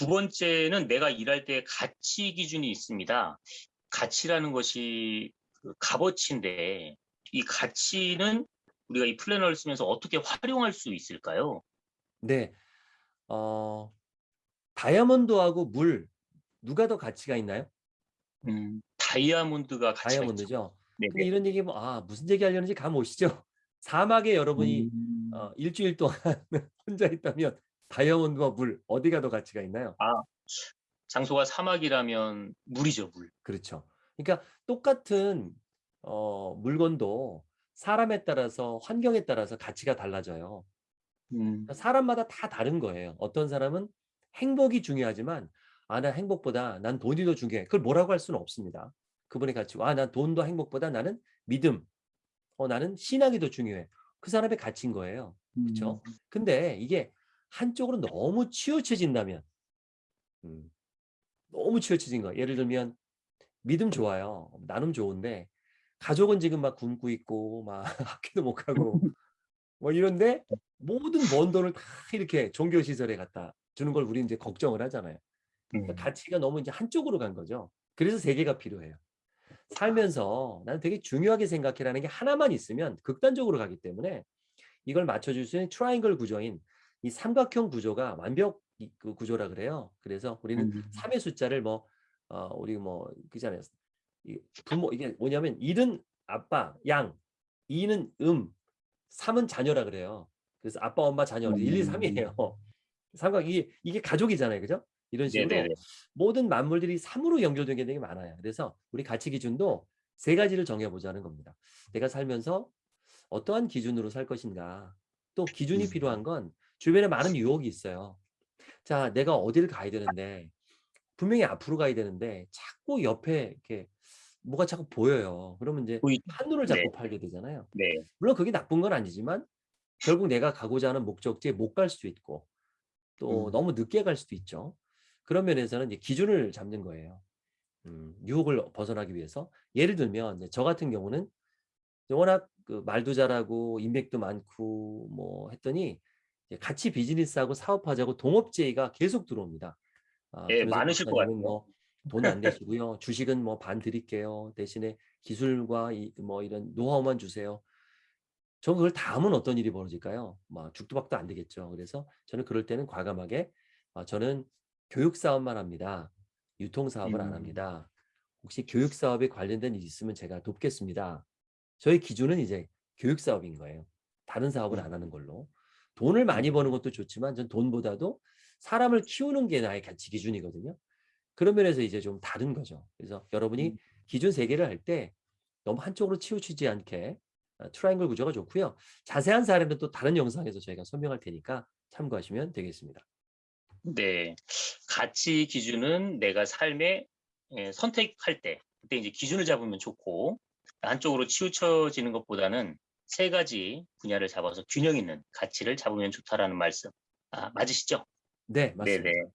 두 번째는 내가 일할 때 가치 기준이 있습니다. 가치라는 것이 그 값어치인데 이 가치는 우리가 이 플래너를 쓰면서 어떻게 활용할 수 있을까요? 네. 어, 다이아몬드하고 물 누가 더 가치가 있나요? 음, 다이아몬드가 가치가. 다이아몬드죠. 네네. 근데 이런 얘기 뭐, 아, 무슨 얘기 하려는지 감 오시죠? 사막에 여러분이 음, 어, 일주일 동안 혼자 있다면 다이아몬드와 물 어디가 더 가치가 있나요? 장소가 사막이라면 물이죠, 물. 그렇죠. 그러니까 똑같은 어, 물건도 사람에 따라서 환경에 따라서 가치가 달라져요. 음, 그러니까 사람마다 다 다른 거예요. 어떤 사람은 행복이 중요하지만 아, 난 행복보다 난 돈이 더 중요해. 그걸 뭐라고 할 수는 없습니다. 그분의 가치. 아, 난 돈도 행복보다 나는 믿음. 어, 나는 신앙이 더 중요해. 그 사람의 가치인 거예요. 그렇죠? 근데 이게 한쪽으로 너무 치우쳐진다면 음, 너무 치우쳐진 거. 예를 들면 믿음 좋아요. 나눔 좋은데 가족은 지금 막 굶고 있고 막 학교도 못 가고 뭐 이런데 모든 번 돈을 다 이렇게 종교 시설에 갖다 주는 걸 우리 이제 걱정을 하잖아요. 그러니까 음, 가치가 너무 이제 한쪽으로 간 거죠. 그래서 세 개가 필요해요. 살면서 나는 되게 중요하게 생각해라는 게 하나만 있으면 극단적으로 가기 때문에 이걸 맞춰줄 수 있는 트라이앵글 구조인 이 삼각형 구조가 완벽 이- 그 구조라 그래요. 그래서 우리는 음. 3의 숫자를 뭐 어, 우리 뭐 그잖아요. 이 부모 이게 뭐냐면 1은 아빠, 양, 2는 음, 3은 자녀라 그래요. 그래서 아빠, 엄마, 자녀 1, 2, 3이에요. 삼각 이게 이게 가족이잖아요. 그죠? 이런 식으로 네네네. 모든 만물들이 3으로 연결된 게 되게 많아요. 그래서 우리 가치 기준도 세 가지를 정해보자는 겁니다. 내가 살면서 어떠한 기준으로 살 것인가. 또 기준이 음. 필요한 건 주변에 많은 유혹이 있어요. 자, 내가 어디를 가야 되는데 분명히 앞으로 가야 되는데 자꾸 옆에 이렇게 뭐가 자꾸 보여요. 그러면 이제. 한눈을 잡고 네. 팔게 되잖아요. 네. 물론 그게 나쁜 건 아니지만 결국 내가 가고자 하는 목적지에 못 갈 수도 있고 또 음. 너무 늦게 갈 수도 있죠. 그런 면에서는 이제 기준을 잡는 거예요. 음, 유혹을 벗어나기 위해서. 예를 들면 이제 저 같은 경우는 워낙 그 말도 잘하고 인맥도 많고 뭐 했더니 같이 비즈니스하고 사업하자고 동업제의가 계속 들어옵니다. 아, 예, 많으실 것 박사님은 같아요. 뭐 돈안 내시고요. 주식은 뭐 반 드릴게요. 대신에 기술과 이, 뭐 이런 노하우만 주세요. 저 그걸 다 하면 어떤 일이 벌어질까요? 막 죽도 박도 안 되겠죠. 그래서 저는 그럴 때는 과감하게 아, 저는 교육 사업만 합니다. 유통 사업을 안 음. 합니다. 혹시 교육 사업에 관련된 일이 있으면 제가 돕겠습니다. 저의 기준은 이제 교육 사업인 거예요. 다른 사업을 안 하는 걸로. 돈을 많이 버는 것도 좋지만 전 돈보다도 사람을 키우는 게 나의 가치 기준이거든요. 그런 면에서 이제 좀 다른 거죠. 그래서 여러분이 음. 기준 세 개를 할 때 너무 한쪽으로 치우치지 않게 어, 트라이앵글 구조가 좋고요. 자세한 사례는 또 다른 영상에서 저희가 설명할 테니까 참고하시면 되겠습니다. 네. 가치 기준은 내가 삶에 예, 선택할 때 그때 이제 기준을 잡으면 좋고 한쪽으로 치우쳐지는 것보다는 세 가지 분야를 잡아서 균형 있는 가치를 잡으면 좋다라는 말씀. 아, 맞으시죠? 네, 맞습니다. 네네.